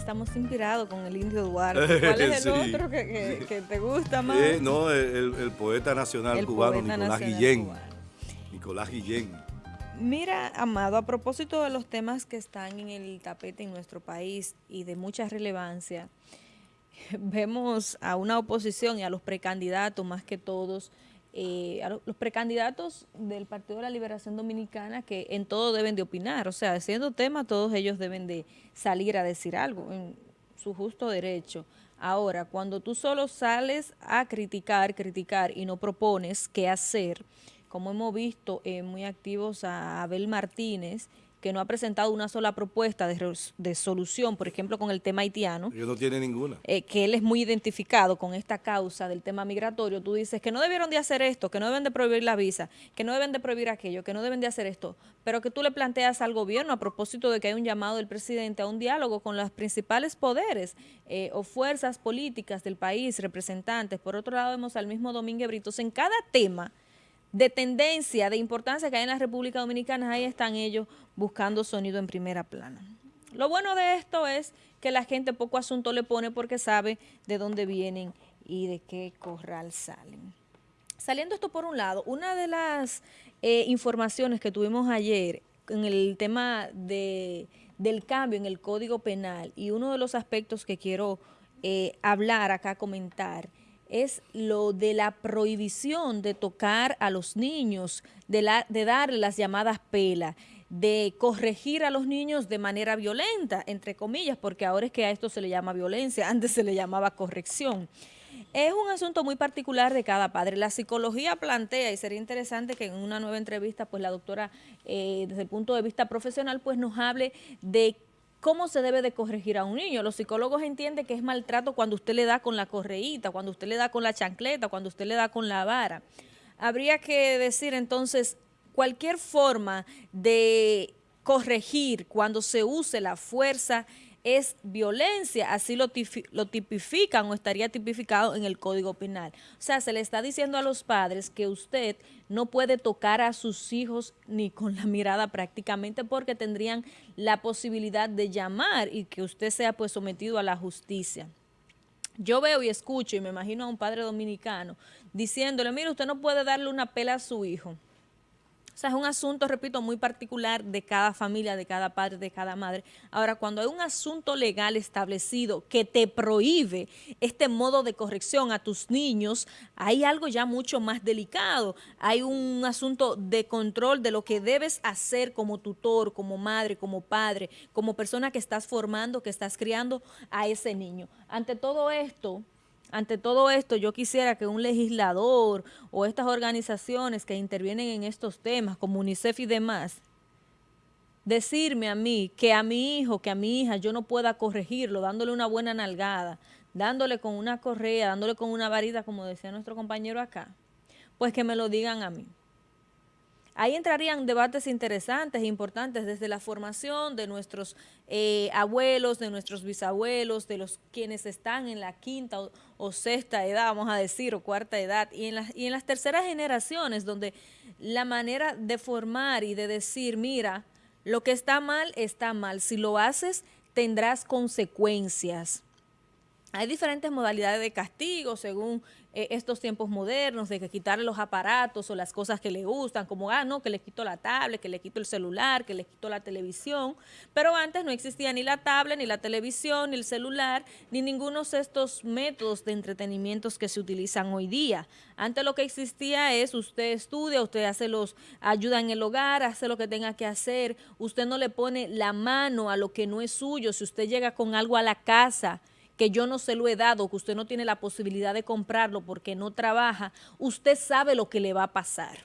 estamos inspirados con el Indio Duarte. ¿Cuál es el otro que, te gusta más? no, el, poeta nacional cubano, Nicolás Guillén. Nicolás Guillén. Mira, Amado, a propósito de los temas que están en el tapete en nuestro país y de mucha relevancia, vemos a una oposición y a los precandidatos más que todos, eh, a los precandidatos del Partido de la Liberación Dominicana que en todo deben de opinar, o sea, siendo tema todos ellos deben de salir a decir algo en su justo derecho. Ahora, cuando tú solo sales a criticar, criticar y no propones qué hacer, como hemos visto eh, muy activos a Abel Martínez, que no ha presentado una sola propuesta de, solución, por ejemplo, con el tema haitiano. Yo no tiene ninguna. Eh, que él es muy identificado con esta causa del tema migratorio. Tú dices que no debieron de hacer esto, que no deben de prohibir la visa, que no deben de prohibir aquello, que no deben de hacer esto, pero que tú le planteas al gobierno a propósito de que hay un llamado del presidente a un diálogo con los principales poderes eh, o fuerzas políticas del país, representantes. Por otro lado, vemos al mismo Domínguez Britos en cada tema de tendencia, de importancia que hay en la República Dominicana, ahí están ellos buscando sonido en primera plana. Lo bueno de esto es que la gente poco asunto le pone porque sabe de dónde vienen y de qué corral salen. Saliendo esto por un lado, una de las eh, informaciones que tuvimos ayer en el tema de, del cambio en el Código Penal y uno de los aspectos que quiero eh, hablar acá, comentar, es lo de la prohibición de tocar a los niños, de, la, de darle las llamadas pelas, de corregir a los niños de manera violenta, entre comillas, porque ahora es que a esto se le llama violencia, antes se le llamaba corrección. Es un asunto muy particular de cada padre. La psicología plantea, y sería interesante que en una nueva entrevista, pues la doctora, eh, desde el punto de vista profesional, pues nos hable de ¿Cómo se debe de corregir a un niño? Los psicólogos entienden que es maltrato cuando usted le da con la correíta, cuando usted le da con la chancleta, cuando usted le da con la vara. Habría que decir entonces cualquier forma de corregir cuando se use la fuerza es violencia, así lo, lo, tipifican o estaría tipificado en el Código Penal. O sea, se le está diciendo a los padres que usted no puede tocar a sus hijos ni con la mirada prácticamente porque tendrían la posibilidad de llamar y que usted sea pues sometido a la justicia. Yo veo y escucho y me imagino a un padre dominicano diciéndole, mire, usted no puede darle una pela a su hijo sea, es un asunto, repito, muy particular de cada familia, de cada padre, de cada madre. Ahora, cuando hay un asunto legal establecido que te prohíbe este modo de corrección a tus niños, hay algo ya mucho más delicado. Hay un asunto de control de lo que debes hacer como tutor, como madre, como padre, como persona que estás formando, que estás criando a ese niño. Ante todo esto, ante todo esto, yo quisiera que un legislador o estas organizaciones que intervienen en estos temas, como UNICEF y demás, decirme a mí que a mi hijo, que a mi hija, yo no pueda corregirlo dándole una buena nalgada, dándole con una correa, dándole con una varita, como decía nuestro compañero acá, pues que me lo digan a mí. Ahí entrarían debates interesantes e importantes desde la formación de nuestros eh, abuelos, de nuestros bisabuelos, de los quienes están en la quinta o, sexta edad, vamos a decir, o cuarta edad, y en, las, y en las terceras generaciones, donde la manera de formar y de decir, mira, lo que está mal, está mal. Si lo haces, tendrás consecuencias. Hay diferentes modalidades de castigo según eh, estos tiempos modernos, de que quitarle los aparatos o las cosas que le gustan, como, ah, no, que le quito la tablet, que le quito el celular, que le quito la televisión, pero antes no existía ni la tablet, ni la televisión, ni el celular, ni ninguno de estos métodos de entretenimientos que se utilizan hoy día. Antes lo que existía es, usted estudia, usted hace los, ayuda en el hogar, hace lo que tenga que hacer, usted no le pone la mano a lo que no es suyo, si usted llega con algo a la casa, que yo no se lo he dado, que usted no tiene la posibilidad de comprarlo porque no trabaja, usted sabe lo que le va a pasar.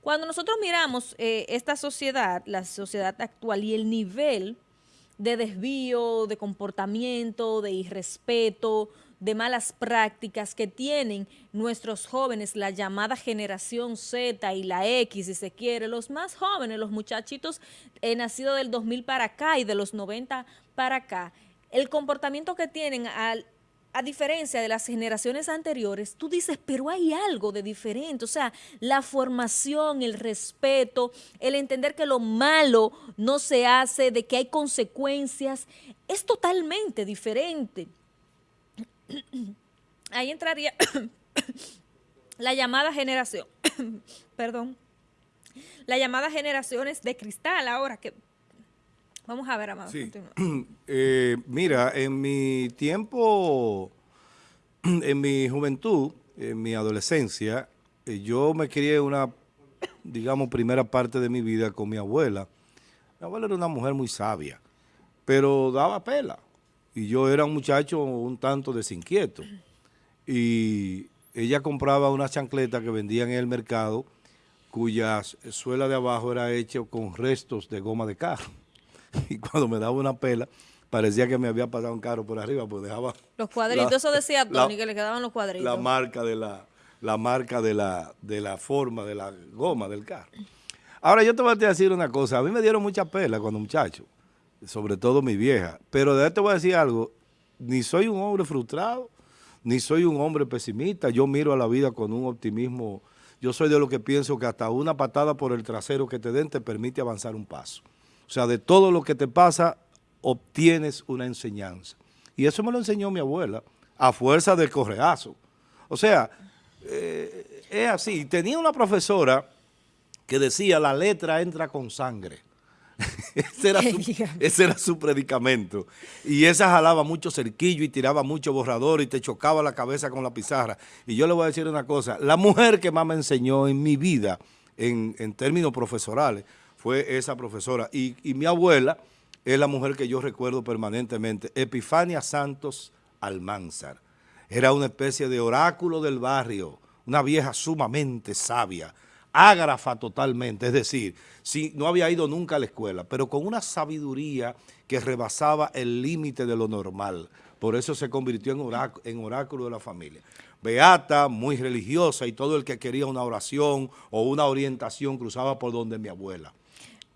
Cuando nosotros miramos eh, esta sociedad, la sociedad actual y el nivel de desvío, de comportamiento, de irrespeto, de malas prácticas que tienen nuestros jóvenes, la llamada generación Z y la X, si se quiere, los más jóvenes, los muchachitos eh, nacidos del 2000 para acá y de los 90 para acá, el comportamiento que tienen a diferencia de las generaciones anteriores, tú dices, pero hay algo de diferente, o sea, la formación, el respeto, el entender que lo malo no se hace, de que hay consecuencias, es totalmente diferente. Ahí entraría la llamada generación, perdón, la llamada generaciones de cristal ahora que... Vamos a ver, Amado. Sí. Eh, mira, en mi tiempo, en mi juventud, en mi adolescencia, eh, yo me crié una, digamos, primera parte de mi vida con mi abuela. Mi abuela era una mujer muy sabia, pero daba pela. Y yo era un muchacho un tanto desinquieto. Y ella compraba una chancleta que vendían en el mercado, cuya suela de abajo era hecha con restos de goma de carro. Y cuando me daba una pela, parecía que me había pasado un carro por arriba, pues dejaba... Los cuadritos, eso decía Tony, que le quedaban los cuadritos. La marca de la, la marca de la, de la forma, de la goma del carro. Ahora, yo te voy a decir una cosa. A mí me dieron mucha pela cuando muchacho, sobre todo mi vieja. Pero de te voy a decir algo. Ni soy un hombre frustrado, ni soy un hombre pesimista. Yo miro a la vida con un optimismo. Yo soy de lo que pienso que hasta una patada por el trasero que te den te permite avanzar un paso. O sea, de todo lo que te pasa, obtienes una enseñanza. Y eso me lo enseñó mi abuela, a fuerza del correazo. O sea, eh, es así. Tenía una profesora que decía, la letra entra con sangre. ese, era su, ese, era su, predicamento. Y esa jalaba mucho cerquillo y tiraba mucho borrador y te chocaba la cabeza con la pizarra. Y yo le voy a decir una cosa, la mujer que más me enseñó en mi vida, en, en términos profesorales, fue esa profesora. Y, mi abuela es la mujer que yo recuerdo permanentemente, Epifania Santos Almanzar. Era una especie de oráculo del barrio, una vieja sumamente sabia, ágrafa totalmente, es decir, si no había ido nunca a la escuela, pero con una sabiduría que rebasaba el límite de lo normal. Por eso se convirtió en oráculo, en oráculo de la familia. Beata, muy religiosa, y todo el que quería una oración o una orientación cruzaba por donde mi abuela.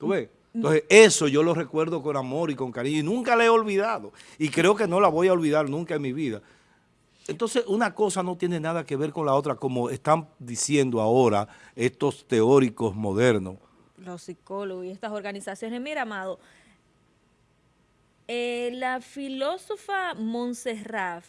¿Tú ves? Entonces, eso yo lo recuerdo con amor y con cariño, y nunca la he olvidado. Y creo que no la voy a olvidar nunca en mi vida. Entonces, una cosa no tiene nada que ver con la otra, como están diciendo ahora estos teóricos modernos. Los psicólogos y estas organizaciones. Mira, Amado, eh, la filósofa Montserrat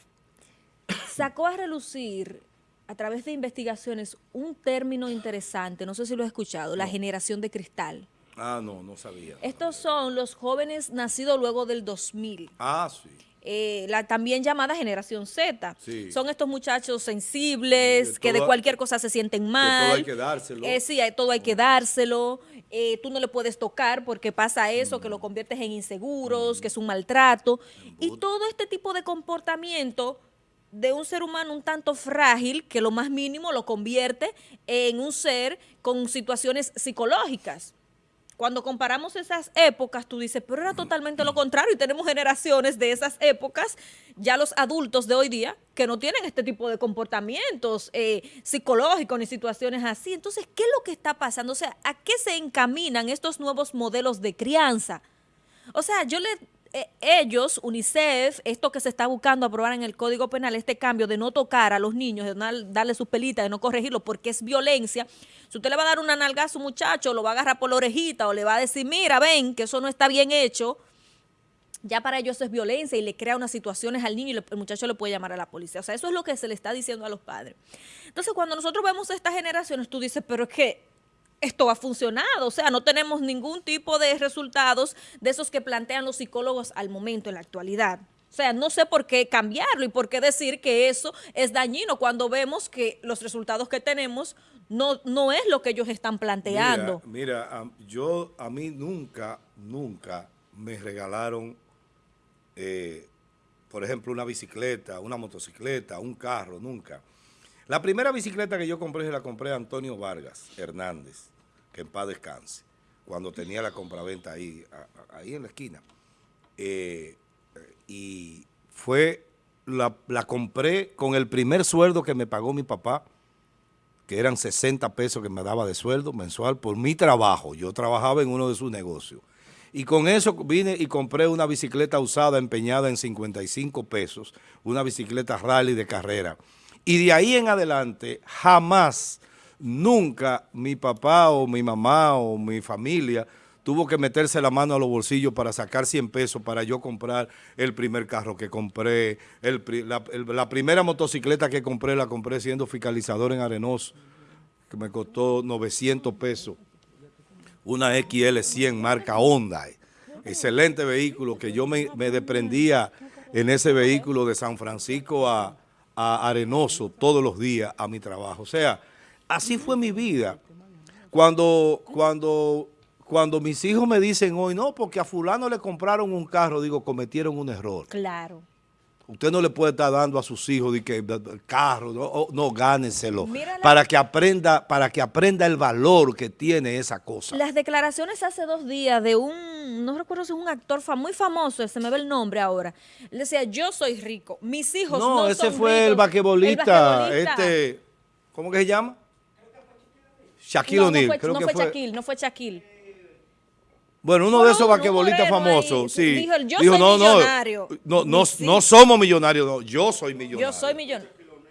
sacó a relucir a través de investigaciones un término interesante, no sé si lo has escuchado, la generación de cristal. Ah, no, no sabía. Estos son los jóvenes nacidos luego del 2000. Ah, sí. Eh, la también llamada generación Z. Son estos muchachos sensibles, que de cualquier cosa se sienten mal. todo hay que dárselo. Eh, sí, todo hay que dárselo. Eh, tú no le puedes tocar porque pasa eso, que lo conviertes en inseguros, que es un maltrato. Y todo este tipo de comportamiento de un ser humano un tanto frágil que lo más mínimo lo convierte en un ser con situaciones psicológicas. Cuando comparamos esas épocas, tú dices, pero era totalmente lo contrario y tenemos generaciones de esas épocas, ya los adultos de hoy día, que no tienen este tipo de comportamientos eh, psicológicos ni situaciones así. Entonces, ¿qué es lo que está pasando? O sea, ¿a qué se encaminan estos nuevos modelos de crianza? O sea, yo le ellos, UNICEF, esto que se está buscando aprobar en el Código Penal, este cambio de no tocar a los niños, de darle sus pelitas, de no corregirlo porque es violencia, si usted le va a dar una nalga a su muchacho, lo va a agarrar por la orejita o le va a decir, mira, ven, que eso no está bien hecho, ya para ellos es violencia y le crea unas situaciones al niño y el muchacho le puede llamar a la policía. O sea, eso es lo que se le está diciendo a los padres. Entonces, cuando nosotros vemos estas generaciones, tú dices, pero es que esto ha funcionado, o sea, no tenemos ningún tipo de resultados de esos que plantean los psicólogos al momento, en la actualidad. O sea, no sé por qué cambiarlo y por qué decir que eso es dañino cuando vemos que los resultados que tenemos no, no es lo que ellos están planteando. Mira, yo a mí nunca, nunca me regalaron, eh, por ejemplo, una bicicleta, una motocicleta, un carro, nunca. La primera bicicleta que yo compré, se la compré a Antonio Vargas Hernández, que en paz descanse, cuando tenía la compraventa ahí, ahí en la esquina. Eh, y fue, la, la, compré con el primer sueldo que me pagó mi papá, que eran 60 pesos que me daba de sueldo mensual por mi trabajo. Yo trabajaba en uno de sus negocios. Y con eso vine y compré una bicicleta usada empeñada en 55 pesos, una bicicleta rally de carrera. Y de ahí en adelante, jamás, nunca mi papá o mi mamá o mi familia tuvo que meterse la mano a los bolsillos para sacar 100 pesos para yo comprar el primer carro que compré, la, primera motocicleta que compré la compré siendo fiscalizador en Arenoso, que me costó 900 pesos, una XL100 marca Honda, excelente vehículo que yo me, me desprendía en ese vehículo de San Francisco a, a Arenoso todos los días a mi trabajo. O sea, así fue mi vida. Cuando, cuando, cuando mis hijos me dicen hoy, no, porque a fulano le compraron un carro, digo, cometieron un error. Claro. Usted no le puede estar dando a sus hijos de que carro, no, no gánenselo, para que aprenda, para que aprenda el valor que tiene esa cosa. Las declaraciones hace dos días de un, no recuerdo si es un actor muy famoso, se me ve el nombre ahora. Le decía, yo soy rico, mis hijos no, no ese fue el vaquebolista, este, ¿cómo que se llama? Shaquille no, O'Neal. No fue, no fue Shaquille, no fue Shaquille. Bueno, uno de esos vaquebolistas famosos, sí. Dijo, yo soy no, millonario. No, no, no, somos millonarios, no, yo soy millonario. Yo soy millonario.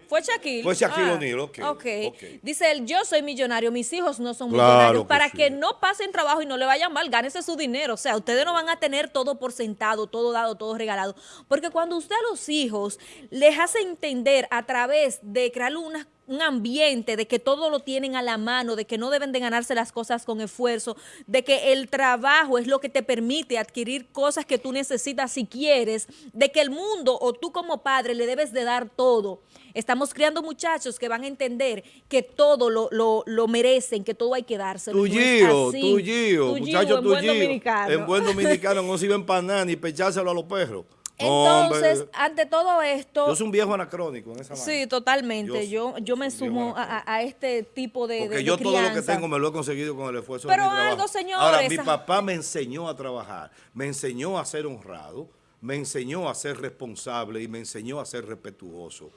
¿Fue Shaquille? Fue Shaquille ah, O'Neal, okay, ok. Dice él, yo soy millonario, mis hijos no son millonarios. Para que no pasen trabajo y no le vayan mal, gánese su dinero. O sea, ustedes no van a tener todo por sentado, todo dado, todo regalado. Porque cuando usted a los hijos les hace entender a través de crear unas un ambiente de que todo lo tienen a la mano, de que no deben de ganarse las cosas con esfuerzo, de que el trabajo es lo que te permite adquirir cosas que tú necesitas si quieres, de que el mundo o tú como padre le debes de dar todo. Estamos criando muchachos que van a entender que todo lo, lo, merecen, que todo hay que dárselo. Tu giro, tu giro, muchachos, tu buen dominicano. En buen dominicano no sirven para nada ni pechárselo a los perros. Entonces, ante todo esto... Yo soy un viejo anacrónico en esa manera. Sí, totalmente. Yo, yo, me sumo a, este tipo de Porque yo todo lo que tengo me lo he conseguido con el esfuerzo Pero de mi algo, señores... Ahora, mi papá me enseñó a trabajar, me enseñó a ser honrado, me enseñó a ser responsable y me enseñó a ser respetuoso.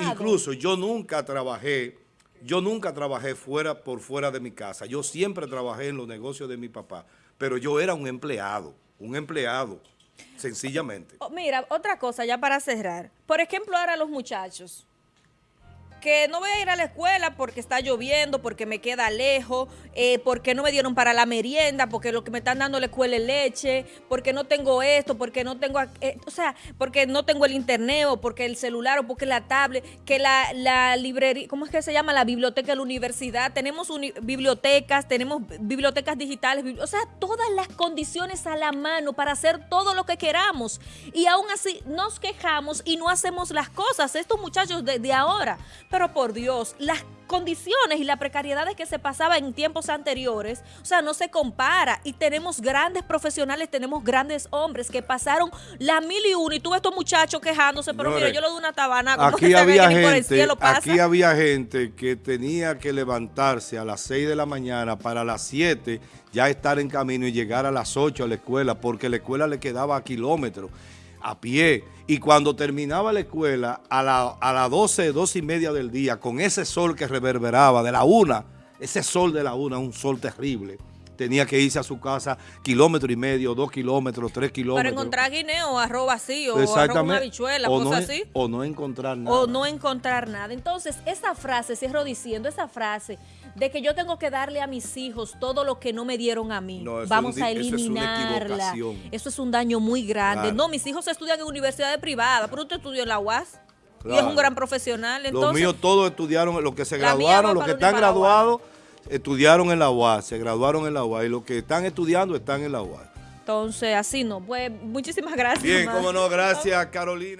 Incluso yo nunca trabajé, yo nunca trabajé fuera por fuera de mi casa. Yo siempre trabajé en los negocios de mi papá, pero yo era un empleado, un empleado. Sencillamente. Oh, mira, otra cosa ya para cerrar. Por ejemplo, ahora los muchachos que no voy a ir a la escuela porque está lloviendo, porque me queda lejos, eh, porque no me dieron para la merienda, porque lo que me están dando la escuela es leche, porque no tengo esto, porque no tengo, eh, o sea, porque no tengo el internet o porque el celular o porque la tablet, que la, la librería, ¿cómo es que se llama? La biblioteca de la universidad, tenemos bibliotecas, tenemos bibliotecas digitales, o sea, todas las condiciones a la mano para hacer todo lo que queramos. Y aún así nos quejamos y no hacemos las cosas, estos muchachos de, de ahora, pero por Dios, las condiciones y las precariedades que se pasaba en tiempos anteriores, o sea, no se compara. Y tenemos grandes profesionales, tenemos grandes hombres que pasaron la mil y uno. Y tú ves estos muchachos quejándose, pero mira, yo le doy una tabana. Aquí había, gente, aquí había gente que tenía que levantarse a las 6 de la mañana para las 7 ya estar en camino y llegar a las 8 a la escuela, porque la escuela le quedaba a kilómetros a pie. Y cuando terminaba la escuela, a, la, a las 12, 12 y media del día, con ese sol que reverberaba de la una, ese sol de la una, un sol terrible, tenía que irse a su casa kilómetro y medio, dos kilómetros, tres kilómetros. Para encontrar guineo, arroz vacío, o arroz una habichuela, o cosas así. O no encontrar nada. O no encontrar nada. Entonces, esa frase, cierro diciendo, esa frase de que yo tengo que darle a mis hijos todo lo que no me dieron a mí. Vamos a eliminarla. Eso es, un daño muy grande. No, mis hijos estudian en universidades privadas, pero usted estudió en la UAS. Y es un gran profesional. Entonces, los míos todos estudiaron, los que se graduaron, los que están graduados, estudiaron en la UAS, se graduaron en la UAS. Y los que están estudiando están en la UAS. Entonces, así no. Pues muchísimas gracias. Bien, cómo no, gracias Carolina.